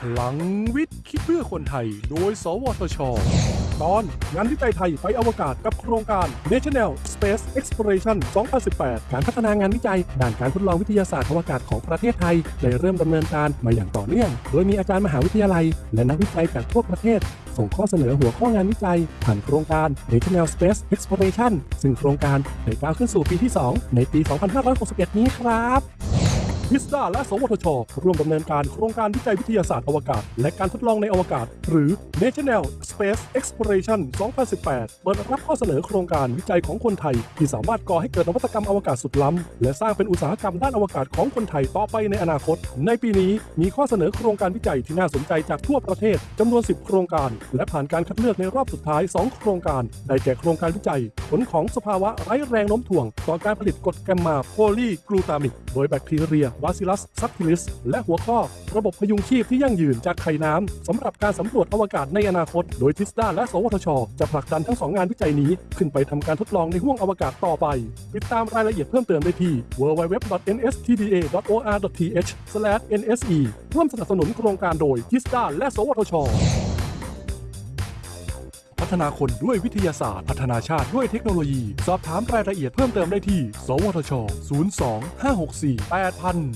พลังวิทย์ คิดเพื่อคนไทย โดย สวทช ตอนงานวิจัยไทยไปอวกาศกับโครงการ National Space Exploration 2018 การพัฒนางานวิจัยด้านการทดลองวิทยาศาสตร์อวกาศของประเทศไทย ได้เริ่มดำเนินการมาอย่างต่อเนื่อง โดยมีอาจารย์มหาวิทยาลัย และนักวิจัยจากทั่วประเทศ ส่งข้อเสนอหัวข้องานวิจัย ผ่านโครงการ National Space Exploration ซึ่งโครงการได้ก้าวขึ้นสู่ปีที่ 2 ในปี 2561 นี้ครับ GISTDA และ สวทช ร่วมดำเนินการโครงการวิจัยวิทยาศาสตร์อวกาศ และการทดลองในอวกาศ หรือ National Space Exploration 2018 เปิดรับข้อเสนอโครงการวิจัยของคนไทย ที่สามารถก่อให้เกิดนวัตกรรมอวกาศสุดล้ำ และสร้างเป็นอุตสาหกรรมด้านอวกาศของคนไทยต่อไปในอนาคต ในปีนี้มีข้อเสนอโครงการวิจัยที่น่าสนใจจากทั่วประเทศจำนวน 10 โครงการ และผ่านการคัดเลือกในรอบสุดท้าย 2 โครงการ ได้แก่โครงการวิจัย ผลของสภาวะไร้แรงโน้มถ่วง ต่อการผลิตกรดแกมมาโพลีกลูตามิก โดยแบคทีเรียบาซิลัสซับทิลิส และหัวข้อ ระบบพยุงชีพที่ยั่งยืนจากไข่น้ำสำหรับการสำรวจอวกาศในอนาคต โดยทิสดาและ สวทช จะผลักดันทั้งสองงานวิจัยนี้ ขึ้นไปทำการทดลองในห้วงอวกาศต่อไป ติดตามรายละเอียดเพิ่มเติมได้ที่ www.nstda.or.th/nse ร่วมสนับสนุนโครงการโดยทิสดาและ สวทช ฒนาคนด้วยวิทยาศาสตร์ พัฒนาชาติด้วยเทคโนโลยี สอบถามรายละเอียดเพิ่มเติมได้ที่ สวทช 02 564 8000